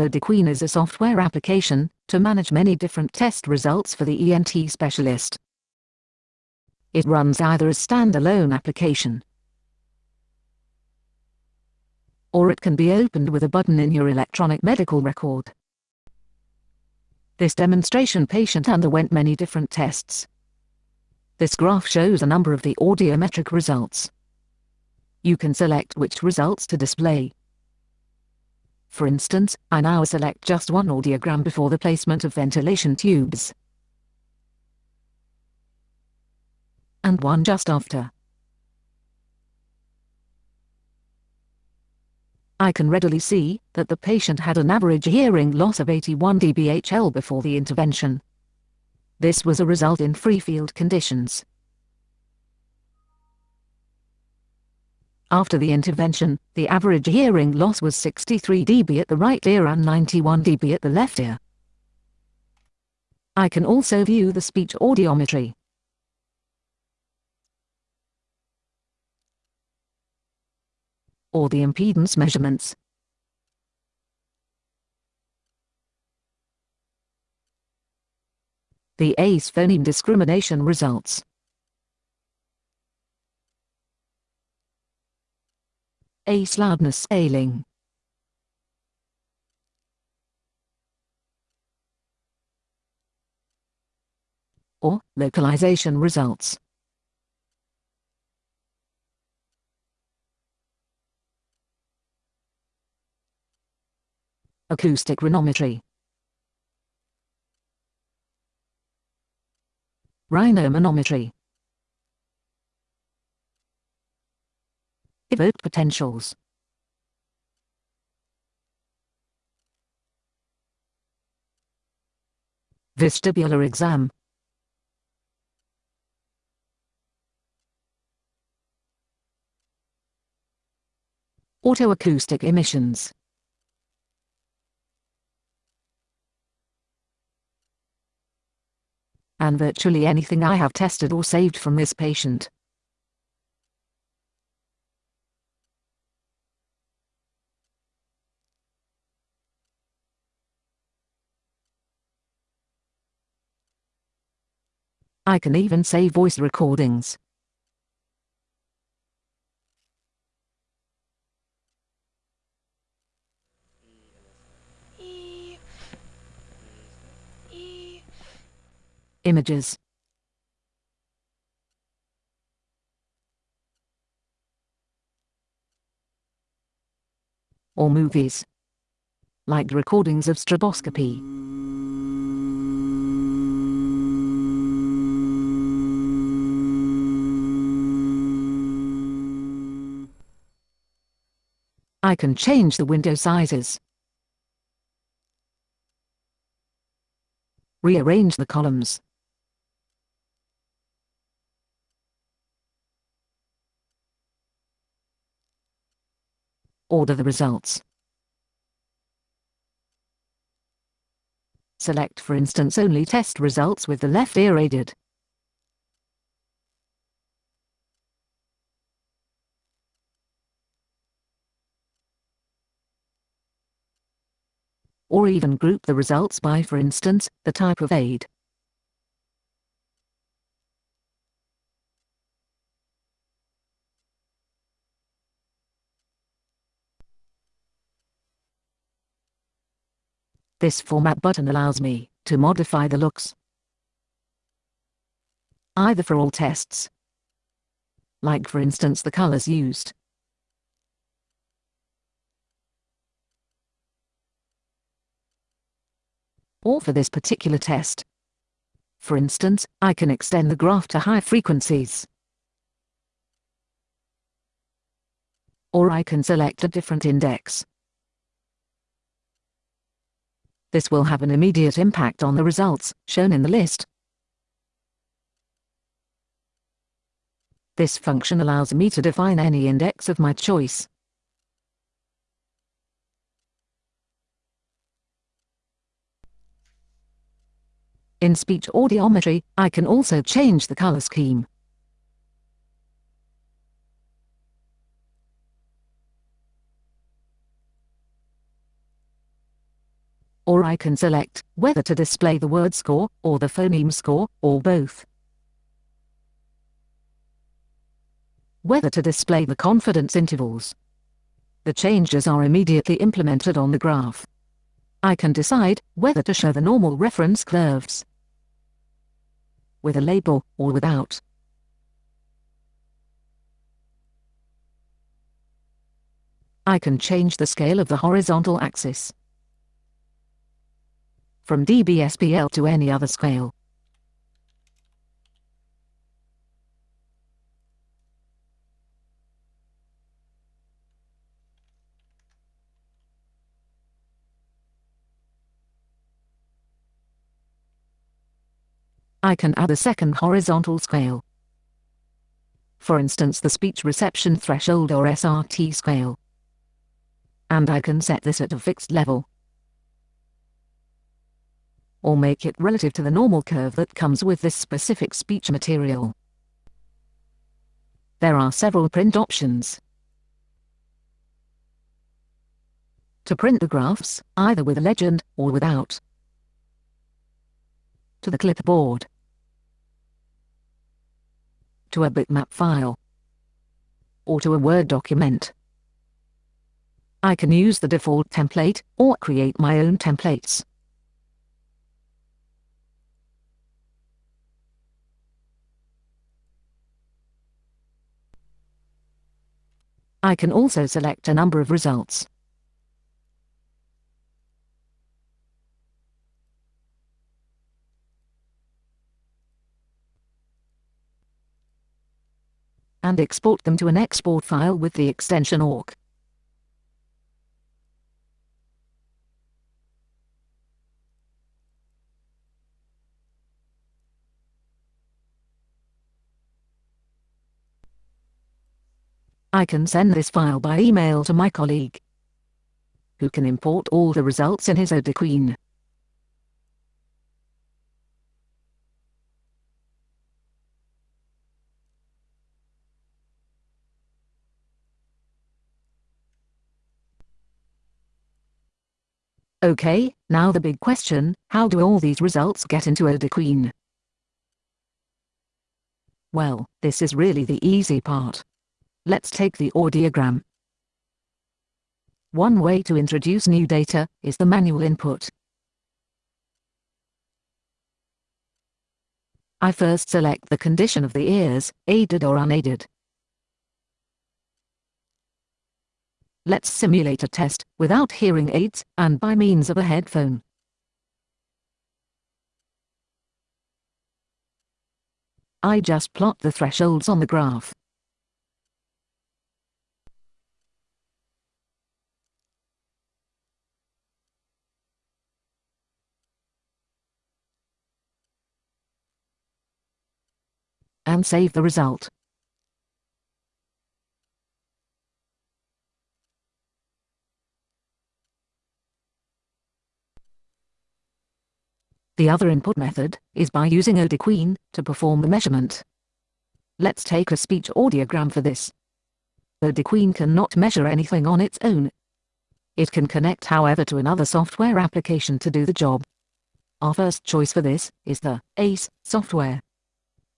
AudiQueen is a software application to manage many different test results for the ENT specialist. It runs either as a standalone application or it can be opened with a button in your electronic medical record. This demonstration patient underwent many different tests. This graph shows a number of the audiometric results. You can select which results to display. For instance, I now select just one audiogram before the placement of ventilation tubes. And one just after. I can readily see that the patient had an average hearing loss of 81 dBHL before the intervention. This was a result in free field conditions. After the intervention, the average hearing loss was 63 dB at the right ear and 91 dB at the left ear. I can also view the speech audiometry. or the impedance measurements. The ACE phoneme discrimination results. ACE loudness scaling. or localization results. Acoustic rhinometry. Rhinomanometry. Evoked potentials. Vestibular exam. Otoacoustic emissions. and virtually anything I have tested or saved from this patient. I can even save voice recordings. Images or movies, like recordings of stroboscopy. I can change the window sizes. Rearrange the columns. Order the results. Select for instance only test results with the left ear aided. Or even group the results by for instance, the type of aid. This Format button allows me to modify the looks. Either for all tests, like for instance the colors used, or for this particular test. For instance, I can extend the graph to high frequencies. Or I can select a different index. This will have an immediate impact on the results, shown in the list. This function allows me to define any index of my choice. In speech audiometry, I can also change the color scheme. Or I can select whether to display the word score, or the phoneme score, or both. Whether to display the confidence intervals. The changes are immediately implemented on the graph. I can decide whether to show the normal reference curves with a label or without. I can change the scale of the horizontal axis from dBSPL to any other scale. I can add a second horizontal scale. For instance the speech reception threshold or SRT scale. And I can set this at a fixed level. Or make it relative to the normal curve that comes with this specific speech material. There are several print options. To print the graphs, either with a legend or without. To the clipboard to a bitmap file or to a Word document. I can use the default template or create my own templates. I can also select a number of results. And export them to an export file with the extension awk. I can send this file by email to my colleague, who can import all the results in his AudiQueen. Okay, now the big question, how do all these results get into AudiQueen? Well, this is really the easy part. Let's take the audiogram. One way to introduce new data is the manual input. I first select the condition of the ears, aided or unaided. Let's simulate a test, without hearing aids, and by means of a headphone. I just plot the thresholds on the graph. and save the result. The other input method is by using AudiQueen to perform the measurement. Let's take a speech audiogram for this. AudiQueen cannot measure anything on its own. It can connect however to another software application to do the job. Our first choice for this is the ACE software.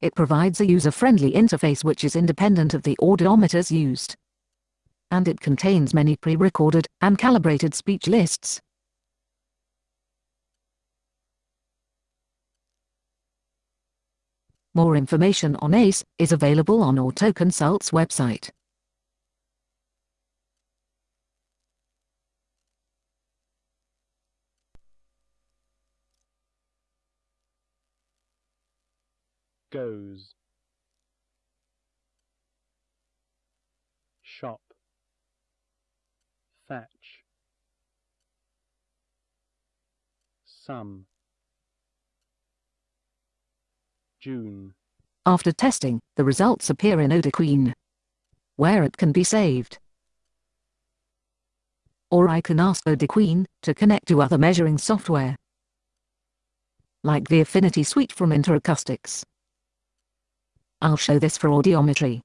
It provides a user-friendly interface which is independent of the audiometers used. And it contains many pre-recorded and calibrated speech lists. More information on ACE is available on Otoconsult's website. goes. Shop. Thatch some June. After testing, the results appear in AudiQueen, where it can be saved. Or I can ask AudiQueen to connect to other measuring software, like the Affinity Suite from Interacoustics. I'll show this for audiometry.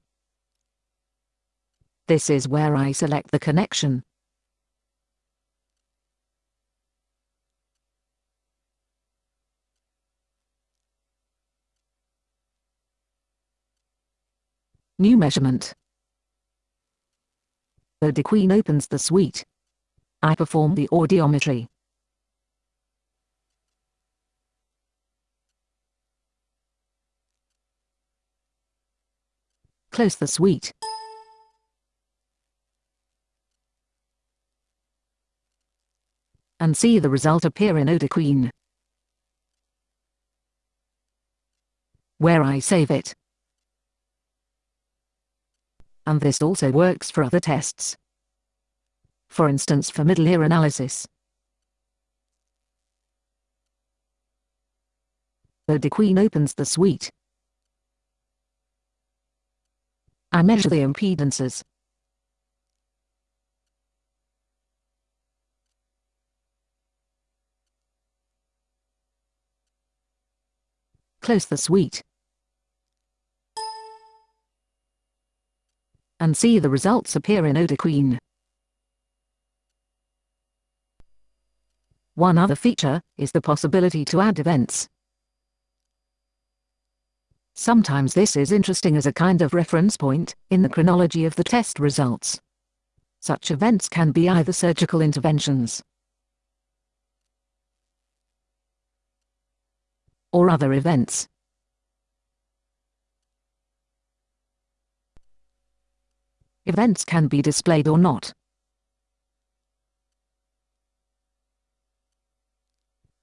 This is where I select the connection. New measurement. AudiQueen opens the suite. I perform the audiometry. Close the suite. And see the result appear in AudiQueen. Where I save it. And this also works for other tests. For instance for middle ear analysis. AudiQueen opens the suite. I measure the impedances. Close the suite. And see the results appear in AudiQueen. One other feature is the possibility to add events. Sometimes this is interesting as a kind of reference point in the chronology of the test results. Such events can be either surgical interventions or other events. Events can be displayed or not.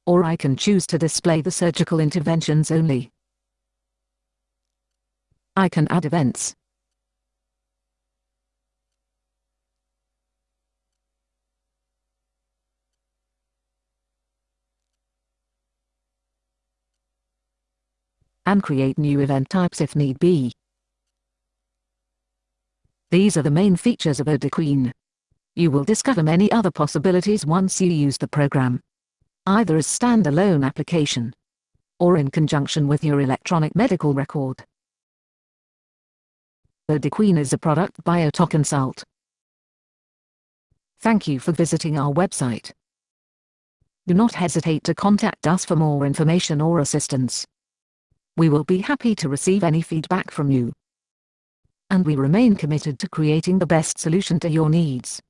Or I can choose to display the surgical interventions only. I can add events. and create new event types if need be. These are the main features of AudiQueen. You will discover many other possibilities once you use the program. Either as standalone application or in conjunction with your electronic medical record. AudiQueen is a product by Otoconsult. Thank you for visiting our website. Do not hesitate to contact us for more information or assistance. We will be happy to receive any feedback from you. And we remain committed to creating the best solution to your needs.